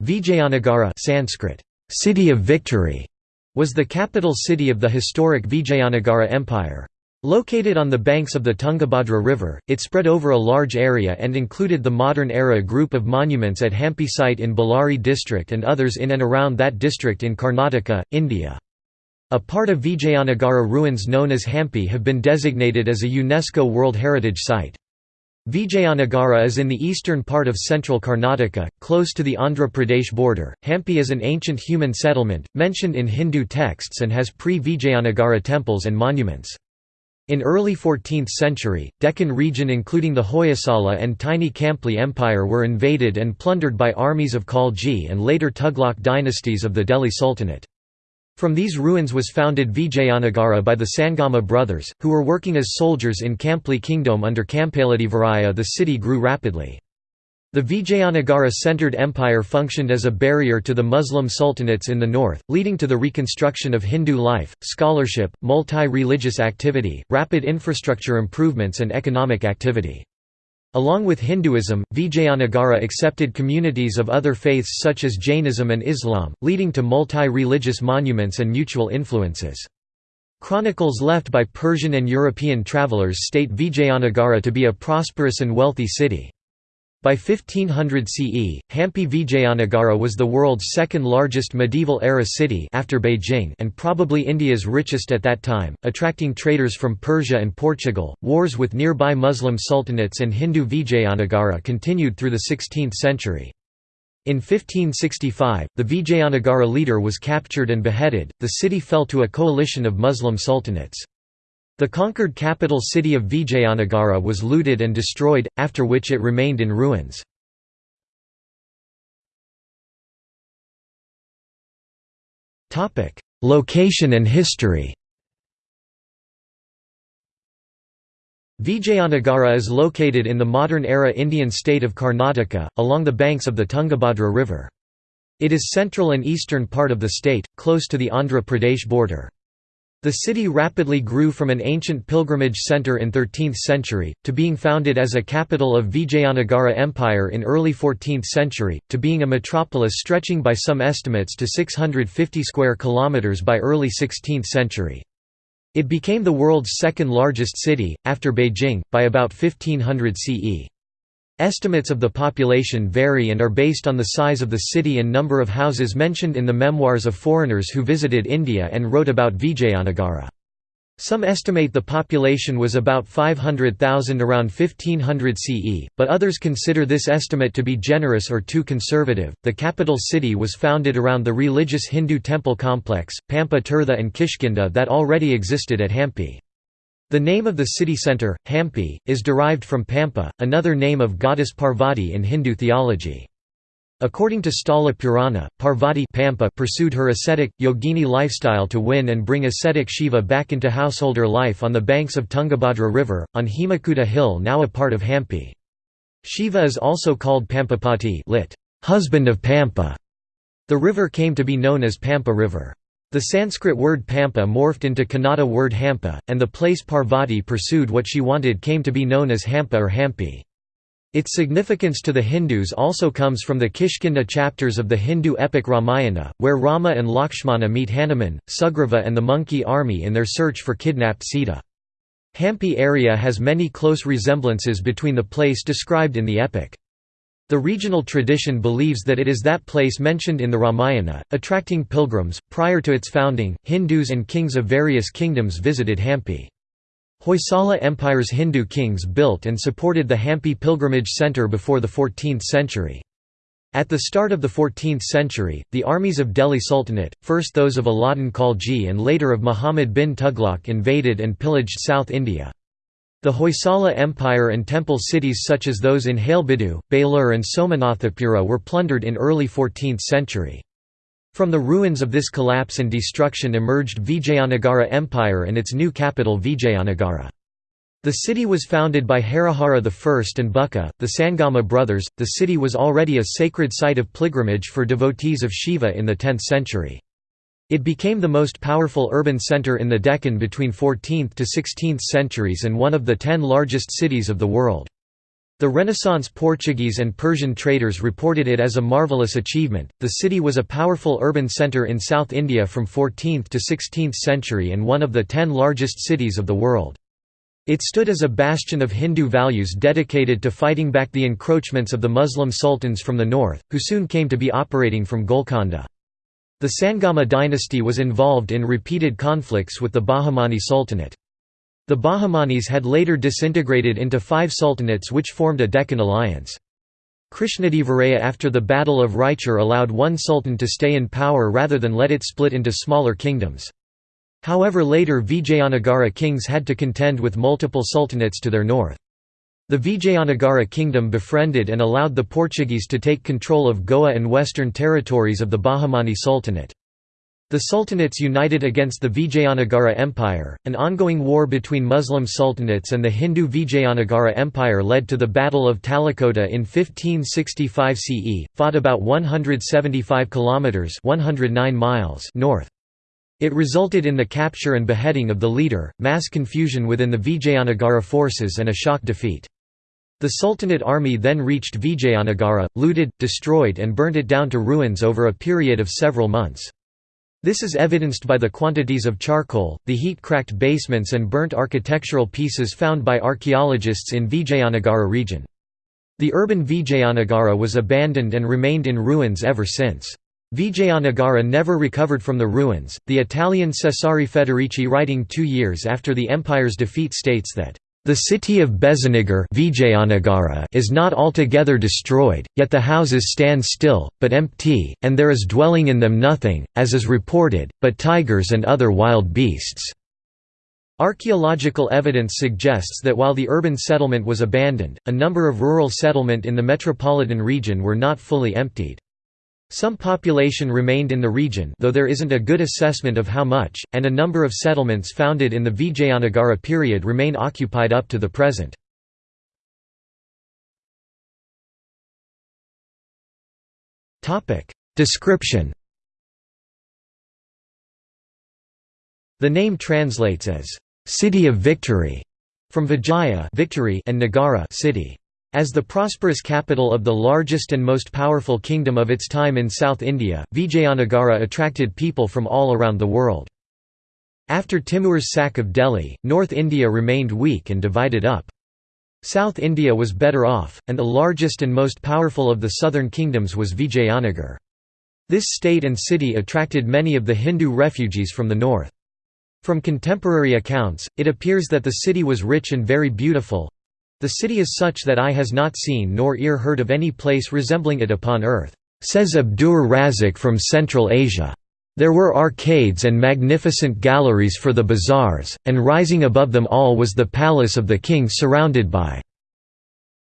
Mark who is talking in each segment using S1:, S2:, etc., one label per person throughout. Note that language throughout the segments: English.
S1: Vijayanagara Sanskrit, city of victory, was the capital city of the historic Vijayanagara Empire. Located on the banks of the Tungabhadra River, it spread over a large area and included the modern-era group of monuments at Hampi site in Bellary district and others in and around that district in Karnataka, India. A part of Vijayanagara ruins known as Hampi have been designated as a UNESCO World Heritage Site. Vijayanagara is in the eastern part of central Karnataka, close to the Andhra Pradesh border. Hampi is an ancient human settlement, mentioned in Hindu texts and has pre-Vijayanagara temples and monuments. In early 14th century, Deccan region including the Hoysala and tiny Kampli Empire were invaded and plundered by armies of Khalji and later Tughlaq dynasties of the Delhi Sultanate. From these ruins was founded Vijayanagara by the Sangama brothers, who were working as soldiers in Kampli kingdom under Kampaladivaraya the city grew rapidly. The Vijayanagara-centered empire functioned as a barrier to the Muslim sultanates in the north, leading to the reconstruction of Hindu life, scholarship, multi-religious activity, rapid infrastructure improvements and economic activity. Along with Hinduism, Vijayanagara accepted communities of other faiths such as Jainism and Islam, leading to multi-religious monuments and mutual influences. Chronicles left by Persian and European travelers state Vijayanagara to be a prosperous and wealthy city. By 1500 CE, Hampi Vijayanagara was the world's second largest medieval-era city after Beijing and probably India's richest at that time, attracting traders from Persia and Portugal. Wars with nearby Muslim sultanates and Hindu Vijayanagara continued through the 16th century. In 1565, the Vijayanagara leader was captured and beheaded, the city fell to a coalition of Muslim sultanates. The conquered capital city of Vijayanagara was looted and destroyed, after which it remained in ruins. Location and history Vijayanagara is located in the modern-era Indian state of Karnataka, along the banks of the Tungabhadra River. It is central and eastern part of the state, close to the Andhra Pradesh border. The city rapidly grew from an ancient pilgrimage centre in 13th century, to being founded as a capital of Vijayanagara Empire in early 14th century, to being a metropolis stretching by some estimates to 650 square kilometres by early 16th century. It became the world's second largest city, after Beijing, by about 1500 CE. Estimates of the population vary and are based on the size of the city and number of houses mentioned in the memoirs of foreigners who visited India and wrote about Vijayanagara. Some estimate the population was about 500,000 around 1500 CE, but others consider this estimate to be generous or too conservative. The capital city was founded around the religious Hindu temple complex, Pampa Tirtha and Kishkinda that already existed at Hampi. The name of the city centre, Hampi, is derived from Pampa, another name of goddess Parvati in Hindu theology. According to Sthala Purana, Parvati Pampa pursued her ascetic, yogini lifestyle to win and bring ascetic Shiva back into householder life on the banks of Tungabhadra River, on Hemakuta Hill now a part of Hampi. Shiva is also called Pampapati lit. husband of Pampa. The river came to be known as Pampa River. The Sanskrit word Pampa morphed into Kannada word Hampa, and the place Parvati pursued what she wanted came to be known as Hampa or Hampi. Its significance to the Hindus also comes from the Kishkinda chapters of the Hindu epic Ramayana, where Rama and Lakshmana meet Hanuman, Sugriva and the monkey army in their search for kidnapped Sita. Hampi area has many close resemblances between the place described in the epic. The regional tradition believes that it is that place mentioned in the Ramayana, attracting pilgrims. Prior to its founding, Hindus and kings of various kingdoms visited Hampi. Hoysala Empire's Hindu kings built and supported the Hampi pilgrimage centre before the 14th century. At the start of the 14th century, the armies of Delhi Sultanate, first those of Alauddin Khalji and later of Muhammad bin Tughlaq invaded and pillaged South India. The Hoysala Empire and temple cities such as those in Halebidu, Belur and Somanathapura were plundered in early 14th century. From the ruins of this collapse and destruction emerged Vijayanagara Empire and its new capital Vijayanagara. The city was founded by Harihara I and Bukka, the Sangama brothers. The city was already a sacred site of pilgrimage for devotees of Shiva in the 10th century. It became the most powerful urban centre in the Deccan between 14th to 16th centuries and one of the ten largest cities of the world. The Renaissance Portuguese and Persian traders reported it as a marvelous achievement. The city was a powerful urban center in South India from 14th to 16th century and one of the ten largest cities of the world. It stood as a bastion of Hindu values dedicated to fighting back the encroachments of the Muslim sultans from the north, who soon came to be operating from Golconda. The Sangama dynasty was involved in repeated conflicts with the Bahmani Sultanate. The Bahmanis had later disintegrated into five sultanates which formed a Deccan alliance. Krishnadevaraya after the Battle of Raichur allowed one sultan to stay in power rather than let it split into smaller kingdoms. However later Vijayanagara kings had to contend with multiple sultanates to their north. The Vijayanagara kingdom befriended and allowed the Portuguese to take control of Goa and western territories of the Bahmani Sultanate. The sultanates united against the Vijayanagara Empire. An ongoing war between Muslim sultanates and the Hindu Vijayanagara Empire led to the Battle of Talikota in 1565 CE, fought about 175 kilometers (109 miles) north. It resulted in the capture and beheading of the leader, mass confusion within the Vijayanagara forces and a shock defeat. The Sultanate army then reached Vijayanagara, looted, destroyed and burnt it down to ruins over a period of several months. This is evidenced by the quantities of charcoal, the heat-cracked basements and burnt architectural pieces found by archaeologists in Vijayanagara region. The urban Vijayanagara was abandoned and remained in ruins ever since. Vijayanagara never recovered from the ruins. The Italian Cesare Federici, writing two years after the empire's defeat, states that the city of Bezanagar is not altogether destroyed, yet the houses stand still, but empty, and there is dwelling in them nothing, as is reported, but tigers and other wild beasts. Archaeological evidence suggests that while the urban settlement was abandoned, a number of rural settlement in the metropolitan region were not fully emptied. Some population remained in the region though there isn't a good assessment of how much, and a number of settlements founded in the Vijayanagara period remain occupied up to the present. Description The name translates as, "...city of victory", from Vijaya victory and Nagara city. As the prosperous capital of the largest and most powerful kingdom of its time in South India, Vijayanagara attracted people from all around the world. After Timur's sack of Delhi, North India remained weak and divided up. South India was better off, and the largest and most powerful of the southern kingdoms was Vijayanagar. This state and city attracted many of the Hindu refugees from the north. From contemporary accounts, it appears that the city was rich and very beautiful, the city is such that eye has not seen nor ear heard of any place resembling it upon earth, says Abdur Razak from Central Asia. There were arcades and magnificent galleries for the bazaars, and rising above them all was the palace of the king surrounded by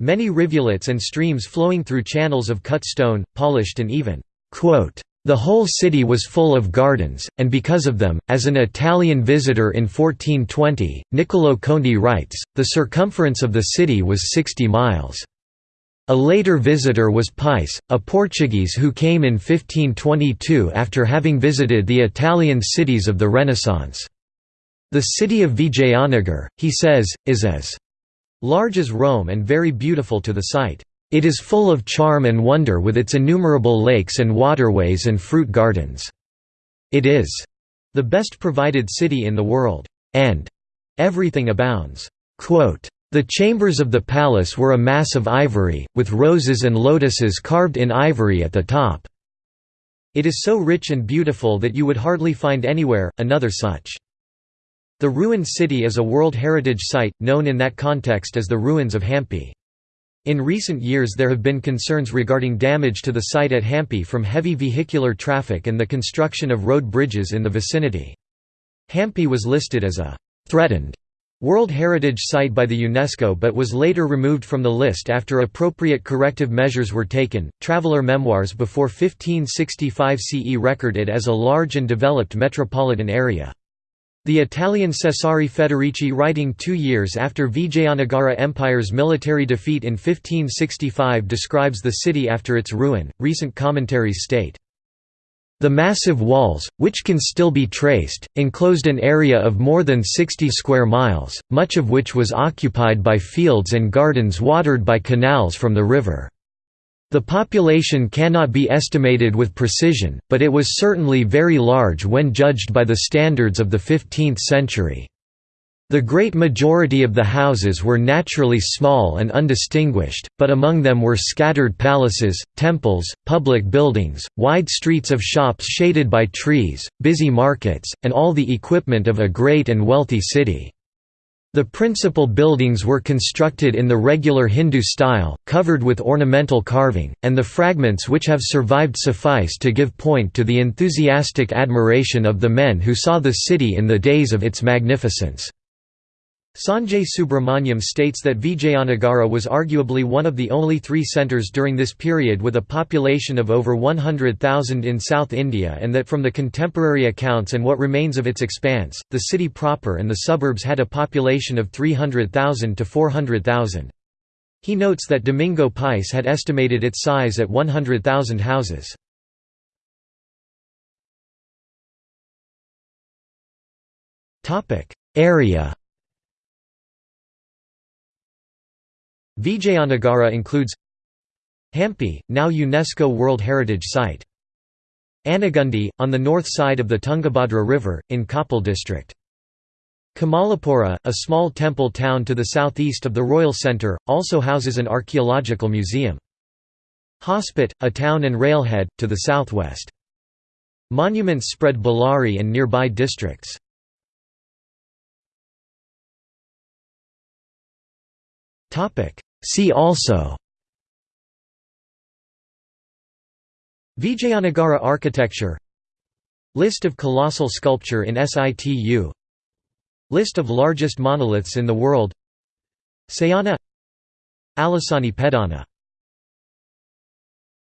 S1: many rivulets and streams flowing through channels of cut stone, polished and even. The whole city was full of gardens, and because of them, as an Italian visitor in 1420, Niccolò Conti writes, the circumference of the city was 60 miles. A later visitor was Pais, a Portuguese who came in 1522 after having visited the Italian cities of the Renaissance. The city of Vijayanagar, he says, is as large as Rome and very beautiful to the sight. It is full of charm and wonder with its innumerable lakes and waterways and fruit gardens. It is the best provided city in the world, and everything abounds. The chambers of the palace were a mass of ivory, with roses and lotuses carved in ivory at the top. It is so rich and beautiful that you would hardly find anywhere, another such. The ruined city is a World Heritage Site, known in that context as the ruins of Hampi. In recent years there have been concerns regarding damage to the site at Hampi from heavy vehicular traffic and the construction of road bridges in the vicinity. Hampi was listed as a «threatened» World Heritage Site by the UNESCO but was later removed from the list after appropriate corrective measures were taken. Traveler memoirs before 1565 CE record it as a large and developed metropolitan area. The Italian Cesare Federici writing two years after Vijayanagara Empire's military defeat in 1565 describes the city after its ruin. Recent commentaries state, The massive walls, which can still be traced, enclosed an area of more than 60 square miles, much of which was occupied by fields and gardens watered by canals from the river. The population cannot be estimated with precision, but it was certainly very large when judged by the standards of the 15th century. The great majority of the houses were naturally small and undistinguished, but among them were scattered palaces, temples, public buildings, wide streets of shops shaded by trees, busy markets, and all the equipment of a great and wealthy city. The principal buildings were constructed in the regular Hindu style, covered with ornamental carving, and the fragments which have survived suffice to give point to the enthusiastic admiration of the men who saw the city in the days of its magnificence. Sanjay Subrahmanyam states that Vijayanagara was arguably one of the only three centres during this period with a population of over 100,000 in South India and that from the contemporary accounts and what remains of its expanse, the city proper and the suburbs had a population of 300,000 to 400,000. He notes that Domingo Pais had estimated its size at 100,000 houses. Area Vijayanagara includes Hampi, now UNESCO World Heritage Site. Anagundi, on the north side of the Tungabhadra River, in Koppal district. Kamalapura, a small temple town to the southeast of the Royal Centre, also houses an archaeological museum. Hospet, a town and railhead, to the southwest. Monuments spread Bellary and nearby districts. See also Vijayanagara architecture List of colossal sculpture in situ List of largest monoliths in the world Sayana Alasani Pedana